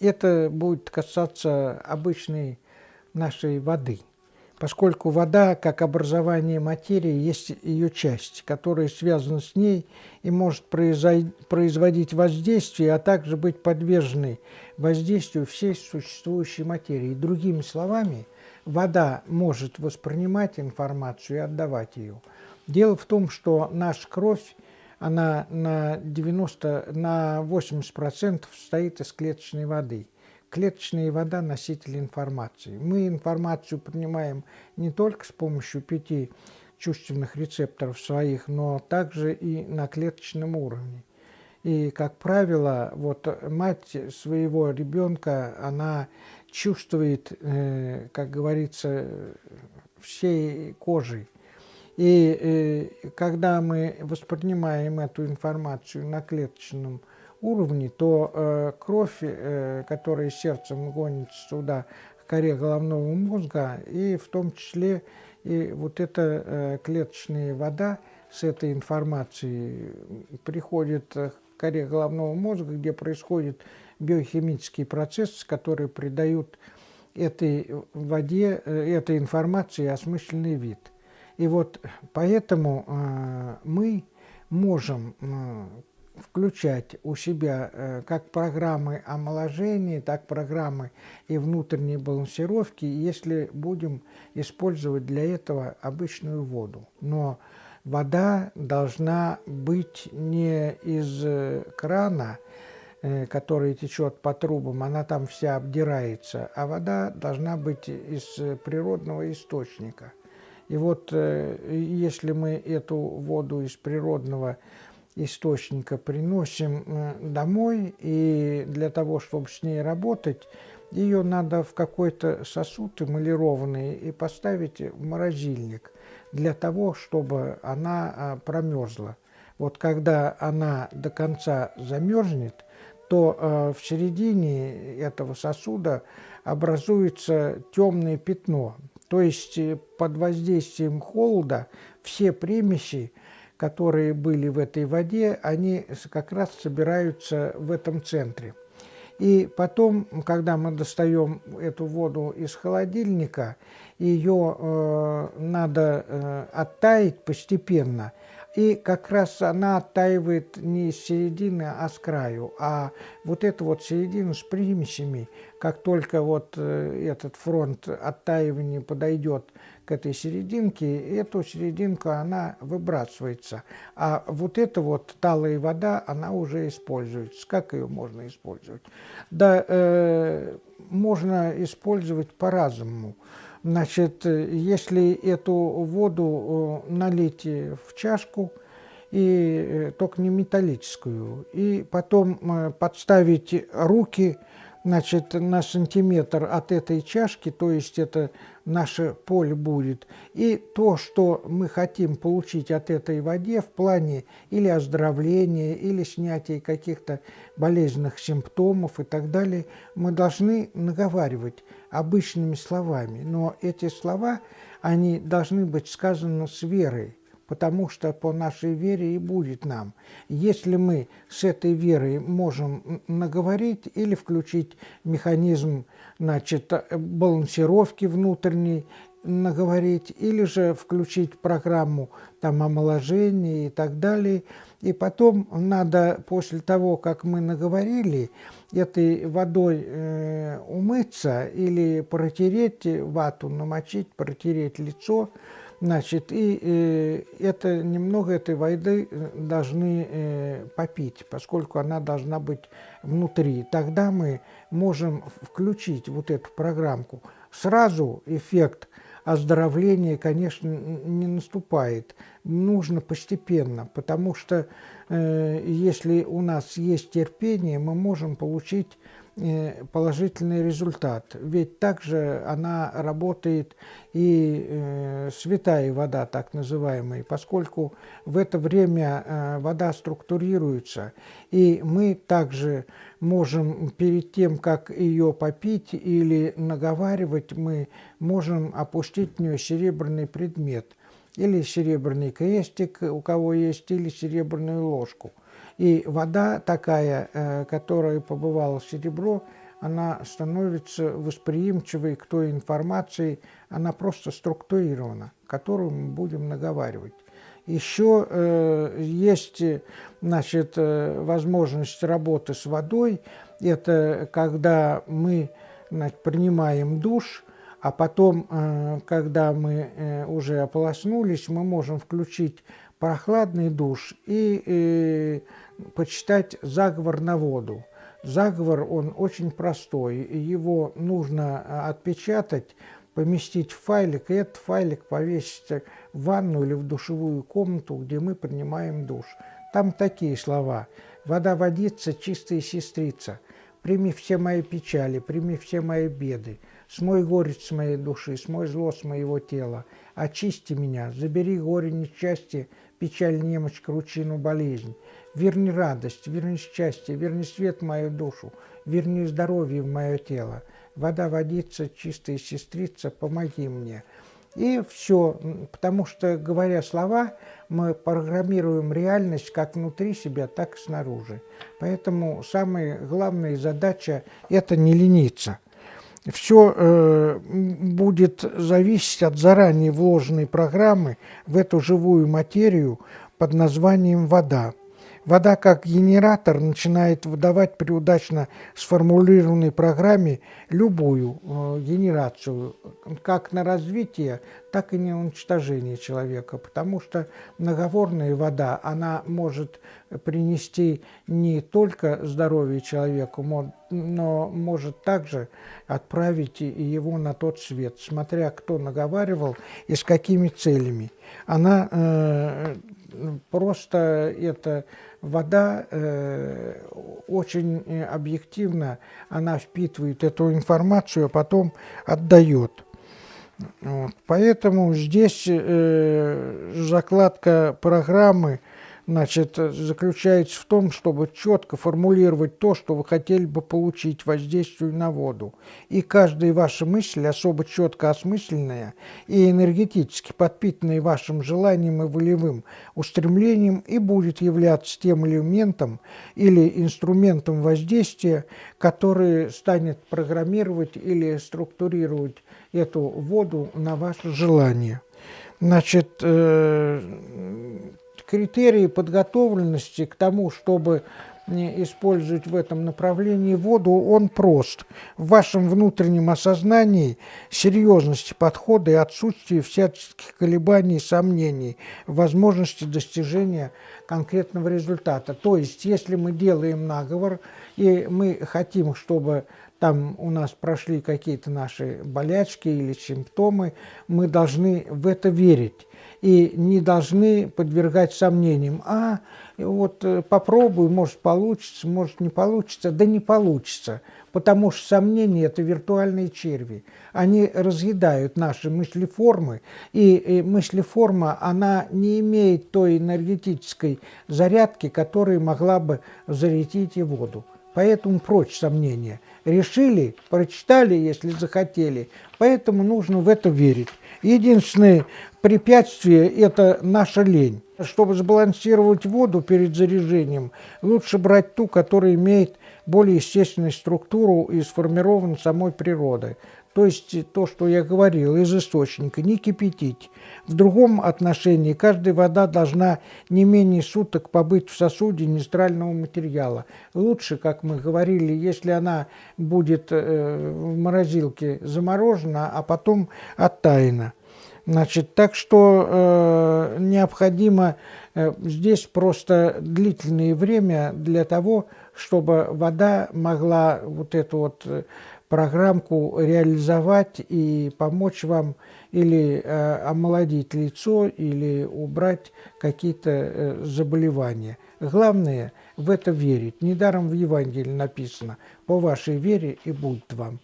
это будет касаться обычной нашей воды – поскольку вода, как образование материи, есть ее часть, которая связана с ней и может производить воздействие, а также быть подверженной воздействию всей существующей материи. Другими словами, вода может воспринимать информацию и отдавать ее. Дело в том, что наша кровь, она на 90, на 80% состоит из клеточной воды – клеточная вода – носитель информации. Мы информацию принимаем не только с помощью пяти чувственных рецепторов своих, но также и на клеточном уровне. И, как правило, вот мать своего ребенка, она чувствует, э, как говорится, всей кожей. И э, когда мы воспринимаем эту информацию на клеточном уровне, то э, кровь, э, которая сердцем гонится сюда, к коре головного мозга, и в том числе и вот эта э, клеточная вода с этой информацией приходит к коре головного мозга, где происходит биохимический процесс, который придают этой воде, э, этой информации осмысленный вид. И вот поэтому э, мы можем э, включать у себя э, как программы омоложения, так программы и внутренней балансировки, если будем использовать для этого обычную воду. Но вода должна быть не из э, крана, э, который течет по трубам, она там вся обдирается, а вода должна быть из природного источника. И вот если мы эту воду из природного источника источника приносим э, домой, и для того, чтобы с ней работать, ее надо в какой-то сосуд эмалированный и поставить в морозильник для того, чтобы она а, промерзла. Вот когда она до конца замерзнет, то э, в середине этого сосуда образуется темное пятно. То есть э, под воздействием холода все примеси которые были в этой воде, они как раз собираются в этом центре. И потом, когда мы достаем эту воду из холодильника, ее э, надо э, оттаять постепенно – и как раз она оттаивает не с середины, а с краю. А вот эту вот середину с примесями, как только вот э, этот фронт оттаивания подойдет к этой серединке, эту серединку она выбрасывается. А вот эта вот талая вода, она уже используется. Как ее можно использовать? Да, э, можно использовать по-разному. Значит, если эту воду э, налить в чашку, и э, только не металлическую, и потом э, подставить руки значит, на сантиметр от этой чашки, то есть это наше поле будет, и то, что мы хотим получить от этой воде в плане или оздоровления, или снятия каких-то болезненных симптомов и так далее, мы должны наговаривать обычными словами. Но эти слова, они должны быть сказаны с верой, потому что по нашей вере и будет нам. Если мы с этой верой можем наговорить или включить механизм значит, балансировки внутренней, наговорить, или же включить программу там, омоложения и так далее. И потом надо, после того, как мы наговорили, этой водой э, умыться или протереть вату, намочить, протереть лицо, Значит, и э, это немного этой воды э, должны э, попить, поскольку она должна быть внутри. Тогда мы можем включить вот эту программку. Сразу эффект оздоровления, конечно, не наступает. Нужно постепенно, потому что э, если у нас есть терпение, мы можем получить положительный результат. Ведь также она работает и э, святая вода, так называемая, поскольку в это время э, вода структурируется, и мы также можем перед тем, как ее попить или наговаривать, мы можем опустить в нее серебряный предмет. Или серебряный крестик, у кого есть, или серебряную ложку – и вода такая, э, которая побывала в серебро, она становится восприимчивой к той информации, она просто структурирована, которую мы будем наговаривать. Еще э, есть значит, э, возможность работы с водой. Это когда мы значит, принимаем душ, а потом, э, когда мы э, уже ополоснулись, мы можем включить прохладный душ и э, почитать заговор на воду. Заговор, он очень простой, его нужно отпечатать, поместить в файлик, и этот файлик повесить в ванну или в душевую комнату, где мы принимаем душ. Там такие слова. «Вода водится, чистая сестрица, прими все мои печали, прими все мои беды, смой горечь с моей души, смой зло с моего тела, очисти меня, забери горе несчастье, печаль, немощь, кручину, болезнь, верни радость, верни счастье, верни свет в мою душу, верни здоровье в мое тело, вода водится, чистая сестрица, помоги мне». И все, потому что, говоря слова, мы программируем реальность как внутри себя, так и снаружи. Поэтому самая главная задача – это не лениться. Все э, будет зависеть от заранее вложенной программы в эту живую материю под названием «вода». Вода как генератор начинает выдавать при удачно сформулированной программе любую э, генерацию, как на развитие, так и на уничтожение человека, потому что многоворная вода, она может принести не только здоровье человеку, но может также отправить его на тот свет, смотря кто наговаривал и с какими целями. Она э, просто это вода э, очень объективно, она впитывает эту информацию, а потом отдает. Вот. Поэтому здесь э, закладка программы значит, заключается в том, чтобы четко формулировать то, что вы хотели бы получить воздействие на воду. И каждая ваша мысль, особо четко осмысленная и энергетически подпитанная вашим желанием и волевым устремлением, и будет являться тем элементом или инструментом воздействия, который станет программировать или структурировать эту воду на ваше желание. Значит, э, критерии подготовленности к тому, чтобы использовать в этом направлении воду, он прост. В вашем внутреннем осознании серьезности подхода и отсутствии всяческих колебаний и сомнений в возможности достижения конкретного результата. То есть, если мы делаем наговор, и мы хотим, чтобы там у нас прошли какие-то наши болячки или симптомы, мы должны в это верить и не должны подвергать сомнениям. А, вот э, попробую, может получится, может не получится. Да не получится, потому что сомнения – это виртуальные черви. Они разъедают наши мыслеформы, и мыслеформа, она не имеет той энергетической зарядки, которая могла бы зарядить и воду. Поэтому прочь сомнения. Решили, прочитали, если захотели. Поэтому нужно в это верить. Единственное препятствие – это наша лень. Чтобы сбалансировать воду перед заряжением, лучше брать ту, которая имеет более естественную структуру и сформирована самой природой. То есть то, что я говорил, из источника, не кипятить. В другом отношении каждая вода должна не менее суток побыть в сосуде нейтрального материала. Лучше, как мы говорили, если она будет э, в морозилке заморожена, а потом оттаяна. Значит, так что э, необходимо э, здесь просто длительное время для того, чтобы вода могла вот эту вот э, программку реализовать и помочь вам или э, омолодить лицо, или убрать какие-то э, заболевания. Главное в это верить. Недаром в Евангелии написано «по вашей вере и будет вам».